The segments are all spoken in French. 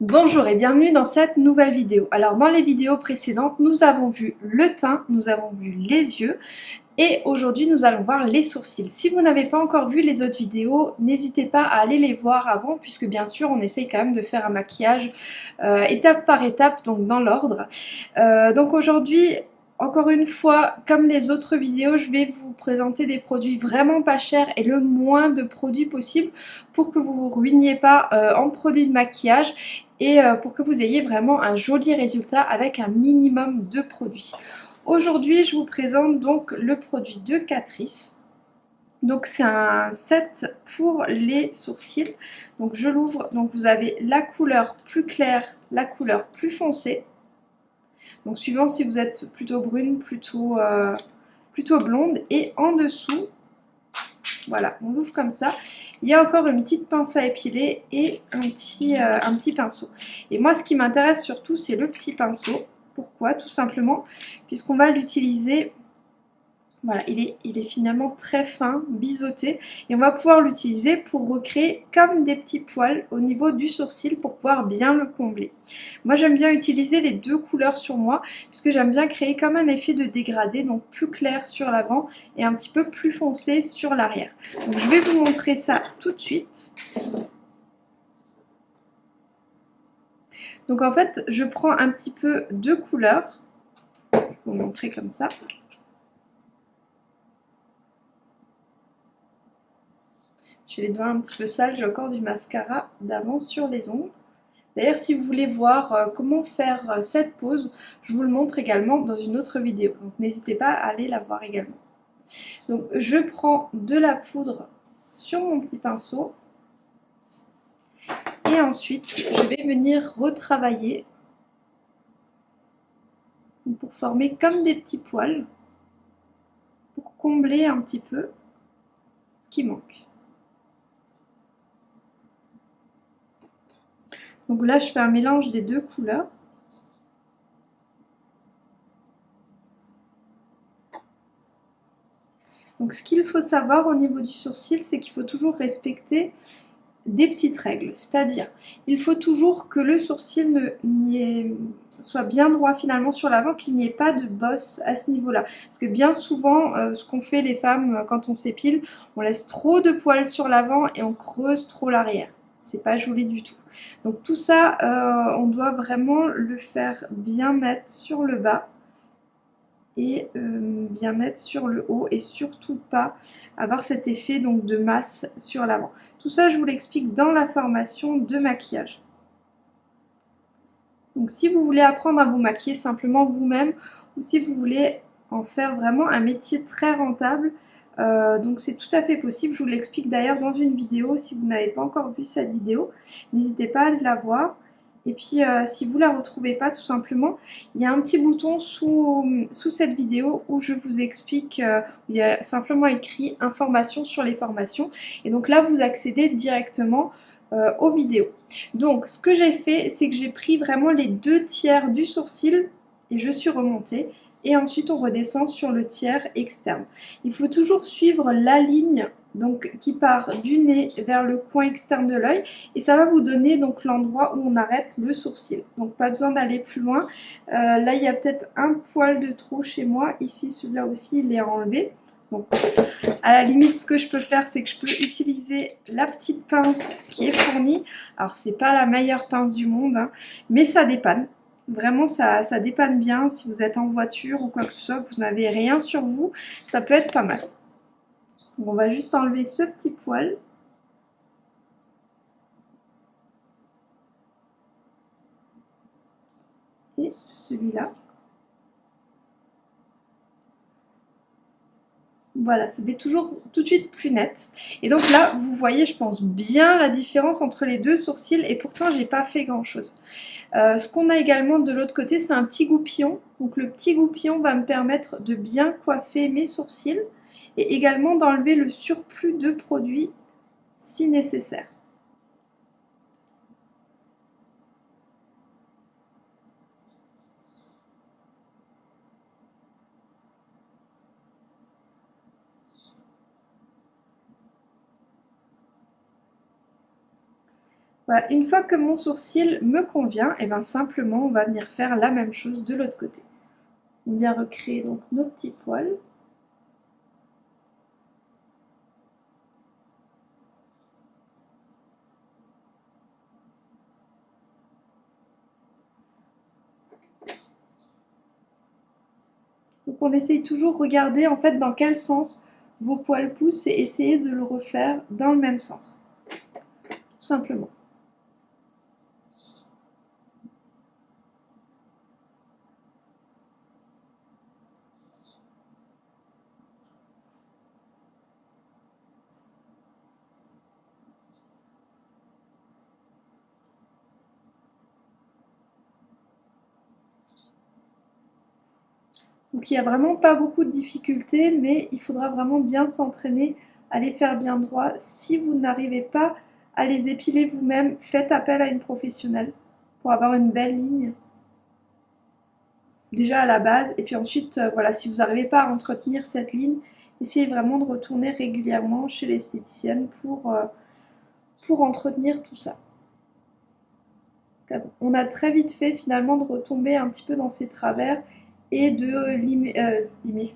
Bonjour et bienvenue dans cette nouvelle vidéo. Alors dans les vidéos précédentes, nous avons vu le teint, nous avons vu les yeux et aujourd'hui nous allons voir les sourcils. Si vous n'avez pas encore vu les autres vidéos, n'hésitez pas à aller les voir avant puisque bien sûr on essaye quand même de faire un maquillage euh, étape par étape, donc dans l'ordre. Euh, donc aujourd'hui encore une fois, comme les autres vidéos, je vais vous présenter des produits vraiment pas chers et le moins de produits possible pour que vous vous ruiniez pas euh, en produits de maquillage et euh, pour que vous ayez vraiment un joli résultat avec un minimum de produits. Aujourd'hui, je vous présente donc le produit de Catrice. Donc c'est un set pour les sourcils. Donc je l'ouvre, donc vous avez la couleur plus claire, la couleur plus foncée. Donc suivant si vous êtes plutôt brune, plutôt, euh, plutôt blonde. Et en dessous, voilà, on l'ouvre comme ça. Il y a encore une petite pince à épiler et un petit, euh, un petit pinceau. Et moi, ce qui m'intéresse surtout, c'est le petit pinceau. Pourquoi? Tout simplement, puisqu'on va l'utiliser voilà, il est, finalement très fin, biseauté et on va pouvoir l'utiliser pour recréer comme des petits poils au niveau du sourcil pour pouvoir bien le combler. Moi j'aime bien utiliser les deux couleurs sur moi puisque j'aime bien créer comme un effet de dégradé, donc plus clair sur l'avant et un petit peu plus foncé sur l'arrière. Donc je vais vous montrer ça tout de suite. Donc en fait je prends un petit peu de couleur, vous montrer comme ça. J'ai les doigts un petit peu sales, j'ai encore du mascara d'avant sur les ongles. D'ailleurs, si vous voulez voir euh, comment faire euh, cette pose, je vous le montre également dans une autre vidéo. Donc n'hésitez pas à aller la voir également. Donc je prends de la poudre sur mon petit pinceau. Et ensuite, je vais venir retravailler pour former comme des petits poils pour combler un petit peu ce qui manque. Donc là, je fais un mélange des deux couleurs. Donc ce qu'il faut savoir au niveau du sourcil, c'est qu'il faut toujours respecter des petites règles. C'est-à-dire, il faut toujours que le sourcil soit bien droit finalement sur l'avant, qu'il n'y ait pas de bosse à ce niveau-là. Parce que bien souvent, euh, ce qu'on fait les femmes euh, quand on s'épile, on laisse trop de poils sur l'avant et on creuse trop l'arrière c'est pas joli du tout. Donc tout ça, euh, on doit vraiment le faire bien mettre sur le bas et euh, bien mettre sur le haut et surtout pas avoir cet effet donc de masse sur l'avant. Tout ça, je vous l'explique dans la formation de maquillage. Donc si vous voulez apprendre à vous maquiller simplement vous-même ou si vous voulez en faire vraiment un métier très rentable, euh, donc c'est tout à fait possible, je vous l'explique d'ailleurs dans une vidéo, si vous n'avez pas encore vu cette vidéo, n'hésitez pas à la voir. Et puis euh, si vous ne la retrouvez pas tout simplement, il y a un petit bouton sous, sous cette vidéo où je vous explique, euh, où il y a simplement écrit information sur les formations. Et donc là vous accédez directement aux vidéos. Donc ce que j'ai fait, c'est que j'ai pris vraiment les deux tiers du sourcil et je suis remontée et ensuite on redescend sur le tiers externe. Il faut toujours suivre la ligne donc qui part du nez vers le coin externe de l'œil et ça va vous donner donc l'endroit où on arrête le sourcil. Donc pas besoin d'aller plus loin. Euh, là il y a peut-être un poil de trop chez moi. Ici celui-là aussi il est enlevé. Donc à la limite ce que je peux faire c'est que je peux utiliser la petite pince qui est fournie. Alors c'est pas la meilleure pince du monde hein, mais ça dépanne. Vraiment, ça, ça dépanne bien si vous êtes en voiture ou quoi que ce soit, que vous n'avez rien sur vous, ça peut être pas mal. on va juste enlever ce petit poil. Et celui-là. Voilà, ça fait toujours tout de suite plus net. Et donc là, vous voyez, je pense bien la différence entre les deux sourcils et pourtant, j'ai pas fait grand chose. Euh, ce qu'on a également de l'autre côté, c'est un petit goupillon. Donc le petit goupillon va me permettre de bien coiffer mes sourcils et également d'enlever le surplus de produits si nécessaire. Une fois que mon sourcil me convient, et eh bien simplement on va venir faire la même chose de l'autre côté. On vient recréer donc nos petits poils. Donc on essaye toujours de regarder en fait dans quel sens vos poils poussent et essayer de le refaire dans le même sens. Tout simplement. Donc il n'y a vraiment pas beaucoup de difficultés, mais il faudra vraiment bien s'entraîner à les faire bien droit. Si vous n'arrivez pas à les épiler vous-même, faites appel à une professionnelle pour avoir une belle ligne. Déjà à la base, et puis ensuite, euh, voilà, si vous n'arrivez pas à entretenir cette ligne, essayez vraiment de retourner régulièrement chez l'esthéticienne pour, euh, pour entretenir tout ça. On a très vite fait finalement de retomber un petit peu dans ces travers et de limer, euh,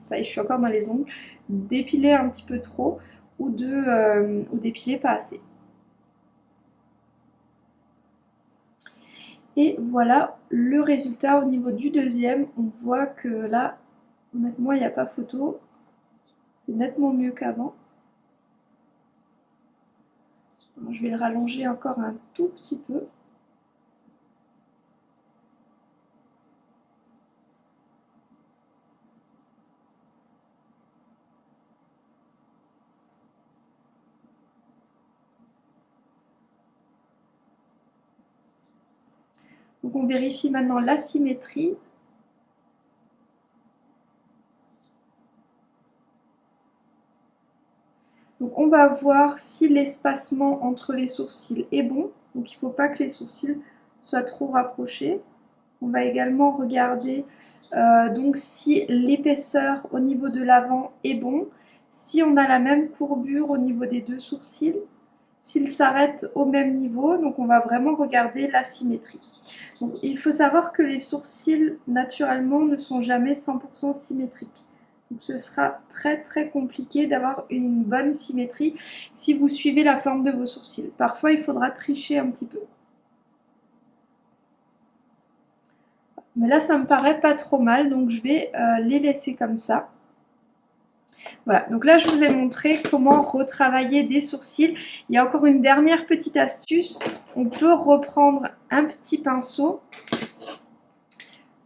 ça y est, je suis encore dans les ongles, d'épiler un petit peu trop ou de euh, ou d'épiler pas assez. Et voilà le résultat au niveau du deuxième. On voit que là, honnêtement, il n'y a pas photo. C'est nettement mieux qu'avant. Je vais le rallonger encore un tout petit peu. Donc on vérifie maintenant la symétrie. Donc on va voir si l'espacement entre les sourcils est bon. Donc il ne faut pas que les sourcils soient trop rapprochés. On va également regarder euh, donc si l'épaisseur au niveau de l'avant est bon, si on a la même courbure au niveau des deux sourcils, s'ils s'arrêtent au même niveau, donc on va vraiment regarder la symétrie. Il faut savoir que les sourcils, naturellement, ne sont jamais 100% symétriques. Donc ce sera très très compliqué d'avoir une bonne symétrie si vous suivez la forme de vos sourcils. Parfois, il faudra tricher un petit peu. Mais là, ça me paraît pas trop mal, donc je vais euh, les laisser comme ça. Voilà, donc là je vous ai montré comment retravailler des sourcils. Il y a encore une dernière petite astuce. On peut reprendre un petit pinceau,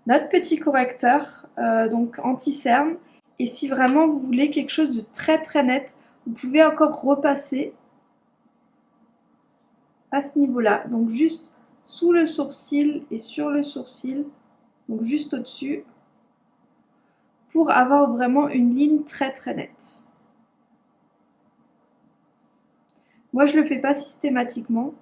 notre petit correcteur, euh, donc anti-cerne. Et si vraiment vous voulez quelque chose de très très net, vous pouvez encore repasser à ce niveau-là. Donc juste sous le sourcil et sur le sourcil, donc juste au-dessus pour avoir vraiment une ligne très très nette. Moi je le fais pas systématiquement.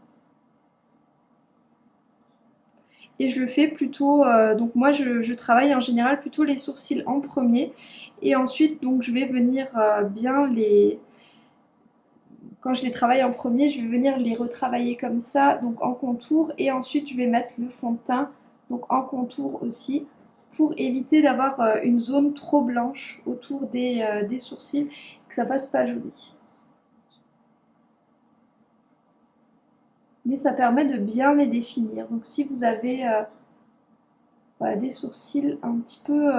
Et je le fais plutôt, euh, donc moi je, travaille en général plutôt les sourcils en premier. Et ensuite donc je vais venir euh, bien les, quand je les travaille en premier, je vais venir les retravailler comme ça, donc en contour. Et ensuite je vais mettre le fond de teint, donc en contour aussi pour éviter d'avoir euh, une zone trop blanche autour euh, des, sourcils que ça fasse pas joli. Mais ça permet de bien les définir. Donc si vous avez euh, des sourcils un petit peu,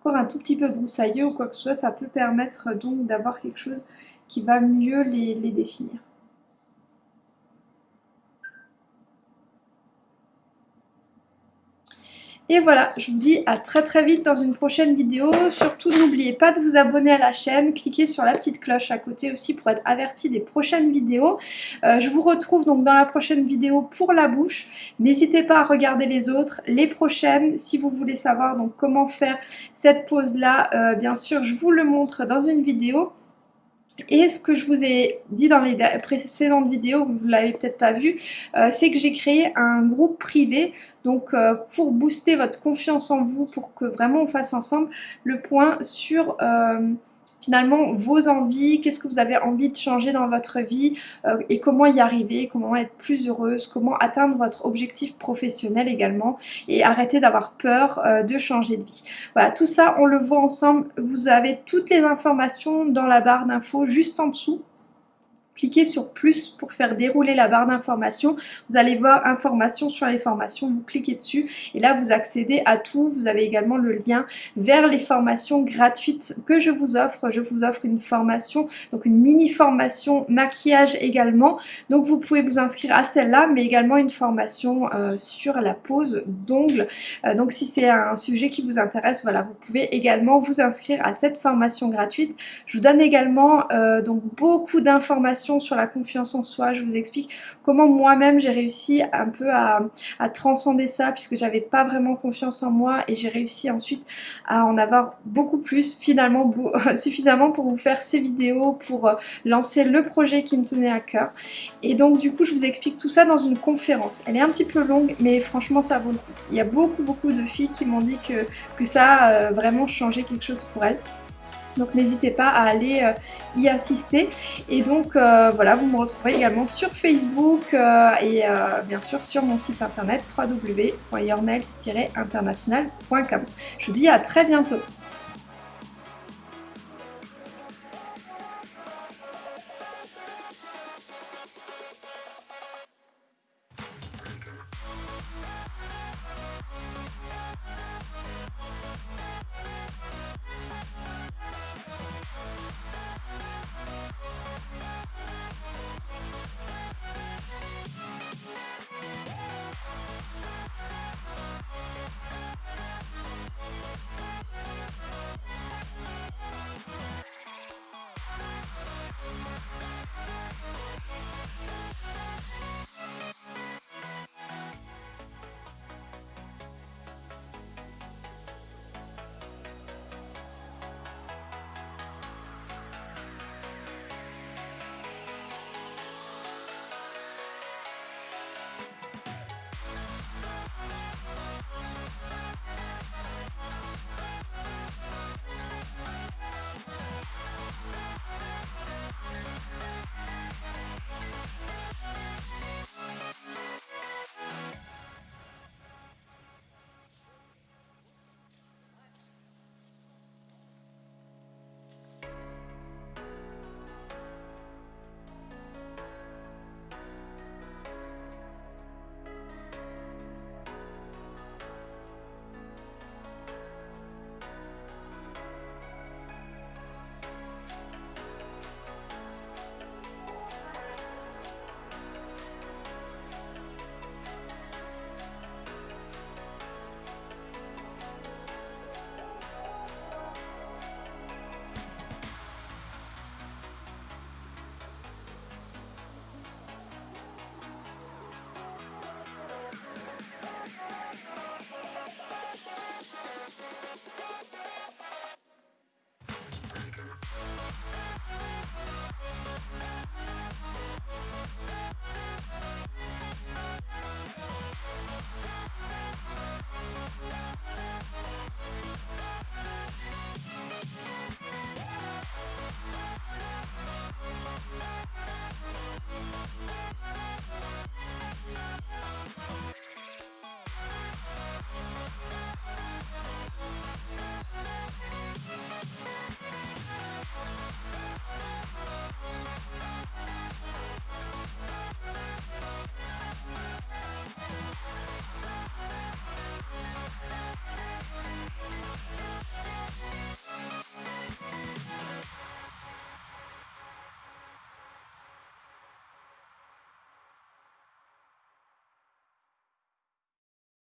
encore un tout petit peu broussailleux ou quoi que ce soit, ça peut permettre donc d'avoir quelque chose qui va mieux les définir. Et voilà, je vous dis à très très vite dans une prochaine vidéo. Surtout n'oubliez pas de vous abonner à la chaîne, cliquez sur la petite cloche à côté aussi pour être averti des prochaines vidéos. Euh, je vous retrouve donc dans la prochaine vidéo pour la bouche. N'hésitez pas à regarder les autres, les prochaines, si vous voulez savoir donc comment faire cette pose là. Euh, bien sûr, je vous le montre dans une vidéo. Et ce que je vous ai dit dans les précédentes vidéos, vous ne l'avez peut-être pas vu, euh, c'est que j'ai créé un groupe privé donc euh, pour booster votre confiance en vous, pour que vraiment on fasse ensemble le point sur, euh, finalement vos envies, qu'est-ce que vous avez envie de changer dans votre vie euh, et comment y arriver, comment être plus heureuse, comment atteindre votre objectif professionnel également et arrêter d'avoir peur euh, de changer de vie. Voilà, tout ça on le voit ensemble, vous avez toutes les informations dans la barre d'infos juste en dessous cliquez sur plus pour faire dérouler la barre d'informations. Vous allez voir informations sur les formations, vous cliquez dessus et là vous accédez à tout. Vous avez également le lien vers les formations gratuites que je vous offre. Je vous offre une formation, donc une mini formation maquillage également. Donc vous pouvez vous inscrire à celle-là mais également une formation euh, sur la pose d'ongles. Euh, donc si c'est un sujet qui vous intéresse, voilà, vous pouvez également vous inscrire à cette formation gratuite. Je vous donne également euh, donc beaucoup d'informations sur la confiance en soi. Je vous explique comment moi-même j'ai réussi un peu à, transcender ça puisque j'avais pas vraiment confiance en moi et j'ai réussi ensuite à en avoir beaucoup plus finalement suffisamment pour vous faire ces vidéos, pour euh, lancer le projet qui me tenait à cœur. Et donc du coup je vous explique tout ça dans une conférence. Elle est un petit peu longue mais franchement ça vaut le coup. Il y a beaucoup beaucoup de filles qui m'ont dit que, que ça a euh, vraiment changé quelque chose pour elles. Donc n'hésitez pas à aller euh, y assister. Et donc euh, voilà, vous me retrouverez également sur Facebook euh, et bien sûr sur mon site internet www.yournails-international.com. Je vous dis à très bientôt